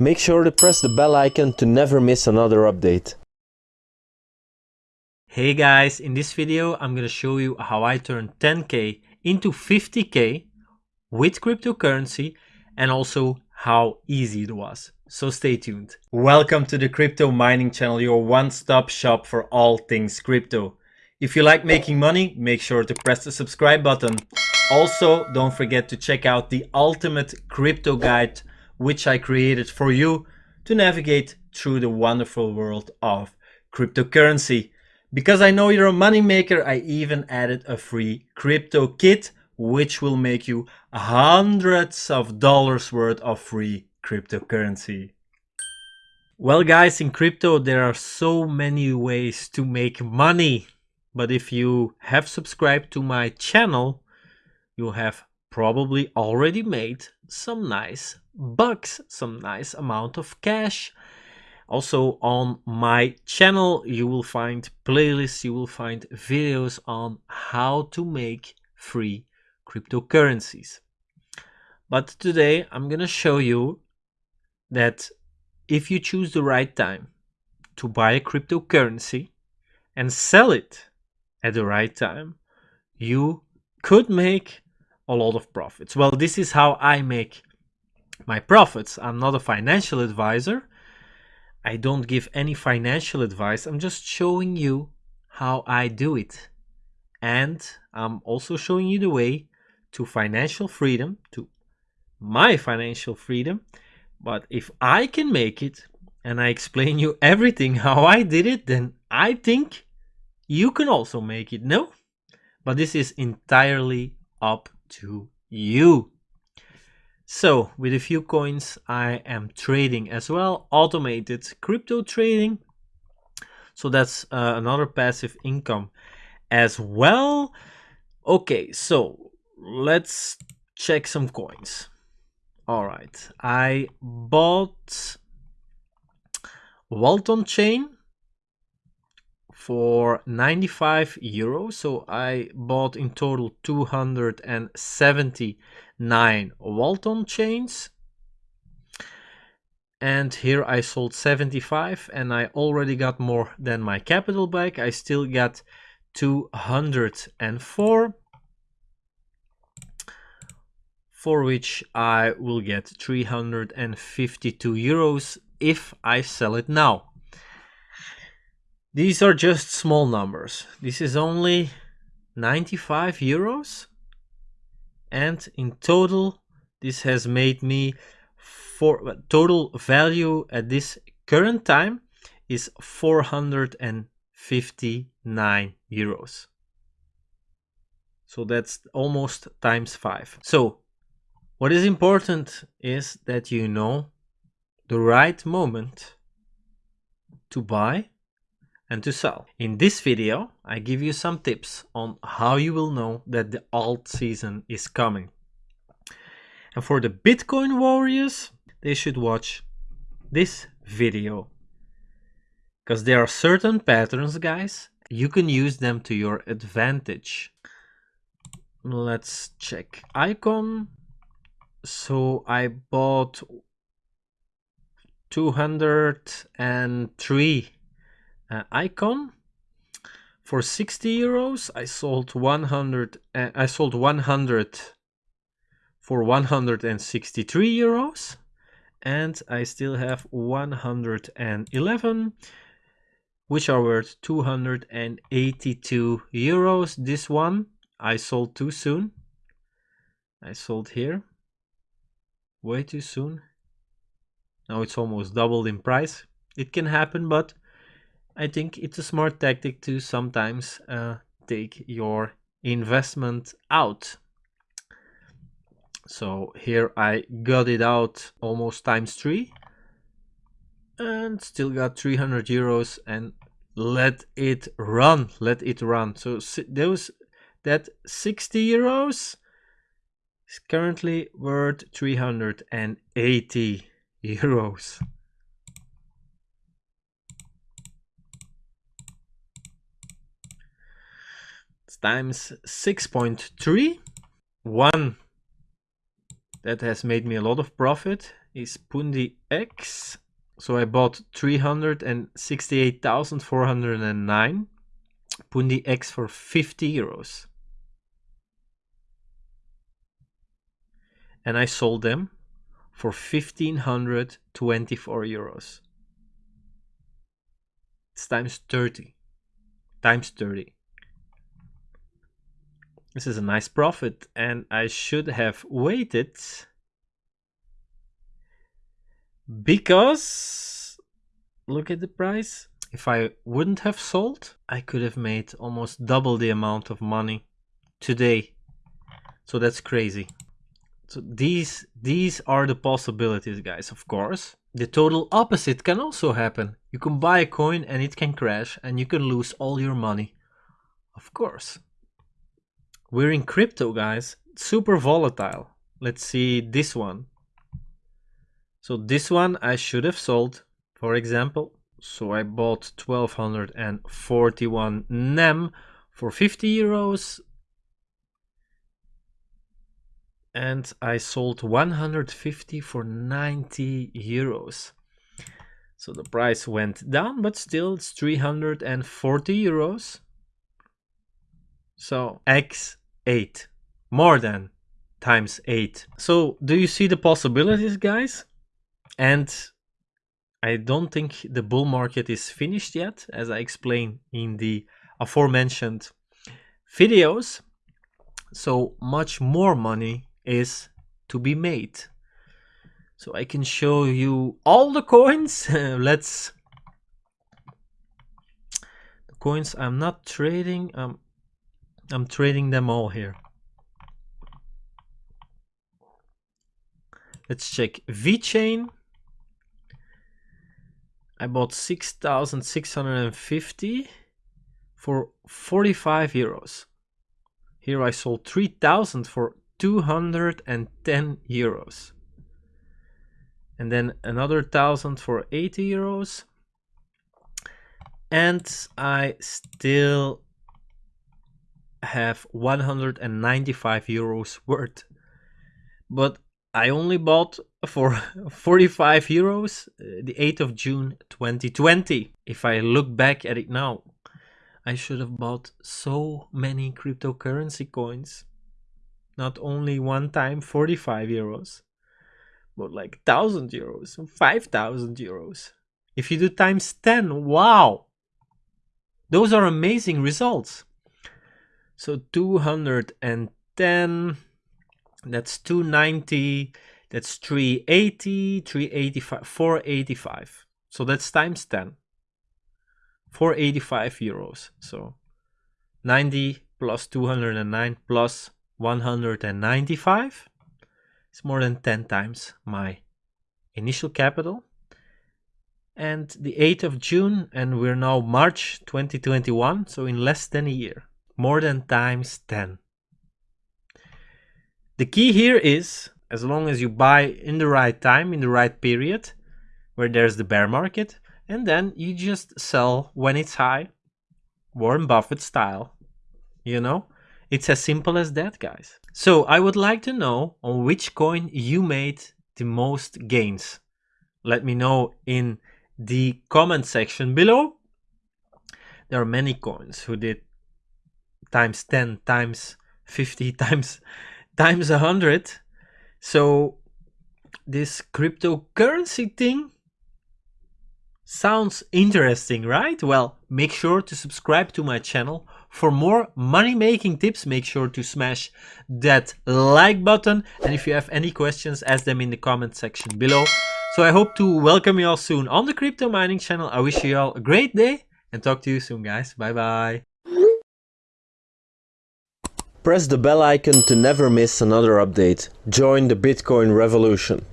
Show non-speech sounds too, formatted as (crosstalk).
Make sure to press the bell icon to never miss another update. Hey guys, in this video I'm gonna show you how I turned 10k into 50k with cryptocurrency and also how easy it was. So stay tuned. Welcome to the Crypto Mining Channel, your one-stop shop for all things crypto. If you like making money, make sure to press the subscribe button. Also, don't forget to check out the ultimate crypto guide which I created for you to navigate through the wonderful world of cryptocurrency. Because I know you're a moneymaker, I even added a free crypto kit which will make you hundreds of dollars worth of free cryptocurrency. Well guys, in crypto there are so many ways to make money. But if you have subscribed to my channel, you have probably already made some nice bucks, some nice amount of cash. Also on my channel, you will find playlists, you will find videos on how to make free cryptocurrencies. But today I'm going to show you that if you choose the right time to buy a cryptocurrency and sell it at the right time, you could make a lot of profits. Well, this is how I make my profits. I'm not a financial advisor. I don't give any financial advice. I'm just showing you how I do it. And I'm also showing you the way to financial freedom, to my financial freedom. But if I can make it and I explain you everything (laughs) how I did it, then I think you can also make it. No? But this is entirely up to you. So with a few coins, I am trading as well, automated crypto trading. So that's uh, another passive income as well. Okay, so let's check some coins. All right, I bought Waltonchain for 95 euros. So I bought in total 279 Waltonchains. And here I sold 75 and I already got more than my capital back. I still got 204 for which I will get 352 euros if I sell it now. These are just small numbers. This is only 95 euros. And in total, this has made me for total value at this current time is 459 euros. So that's almost times five. So what is important is that you know the right moment to buy and to sell. In this video, I give you some tips on how you will know that the alt season is coming. And for the Bitcoin warriors, they should watch this video. Because there are certain patterns, guys, you can use them to your advantage. Let's check ICON. So I bought 203 uh, ICON. For 60 euros i sold 100 uh, i sold 100 for 163 euros and i still have 111 which are worth 282 euros. This one i sold too soon. I sold here. Way too soon. Now it's almost doubled in price. It can happen but I think it's a smart tactic to sometimes uh, take your investment out. So here I got it out almost times three and still got 300 euros and let it run, let it run. So those that 60 euros is currently worth 380 (laughs) euros. Times 6.3. One that has made me a lot of profit is Pundi X. So I bought 368,409 Pundi X for 50 euros. And I sold them for 1524 euros. It's times 30. Times 30. This is a nice profit and I should have waited because look at the price. If I wouldn't have sold, I could have made almost double the amount of money today. So that's crazy. So these these are the possibilities, guys, of course. The total opposite can also happen. You can buy a coin and it can crash and you can lose all your money. Of course. We're in crypto, guys. Super volatile. Let's see this one. So this one I should have sold, for example. So I bought 1241 NEM for 50 euros. And I sold 150 for 90 euros. So the price went down, but still it's 340 euros. So x8, more than times 8. So do you see the possibilities, guys? And I don't think the bull market is finished yet, as I explained in the aforementioned videos. So much more money is to be made. So I can show you all the coins. (laughs) Let's the coins I'm not trading. Um, I'm trading them all here. Let's check VeChain. I bought 6,650 for 45 euros. Here I sold 3,000 for 210 euros. And then another 1,000 for 80 euros. And I still have 195 euros worth. But I only bought for (laughs) 45 euros uh, the 8th of June 2020. If I look back at it now, I should have bought so many cryptocurrency coins. Not only one time 45 euros, but like 1000 euros, 5000 euros. If you do times 10, wow! Those are amazing results. So 210, that's 290, that's 380, 385, 485. So that's times 10. 485 euros. So 90 plus 209 plus 195 is more than 10 times my initial capital. And the 8th of June, and we're now March 2021, so in less than a year, more than times 10. The key here is as long as you buy in the right time, in the right period, where there's the bear market, and then you just sell when it's high, Warren Buffett style, you know? It's as simple as that, guys. So I would like to know on which coin you made the most gains. Let me know in the comment section below. There are many coins who did times 10, times 50, (laughs) times times 100 so this cryptocurrency thing sounds interesting, right? Well, make sure to subscribe to my channel. For more money making tips, make sure to smash that like button. And if you have any questions, ask them in the comment section below. So I hope to welcome you all soon on the crypto mining channel. I wish you all a great day and talk to you soon, guys. Bye bye. Press the bell icon to never miss another update. Join the Bitcoin revolution.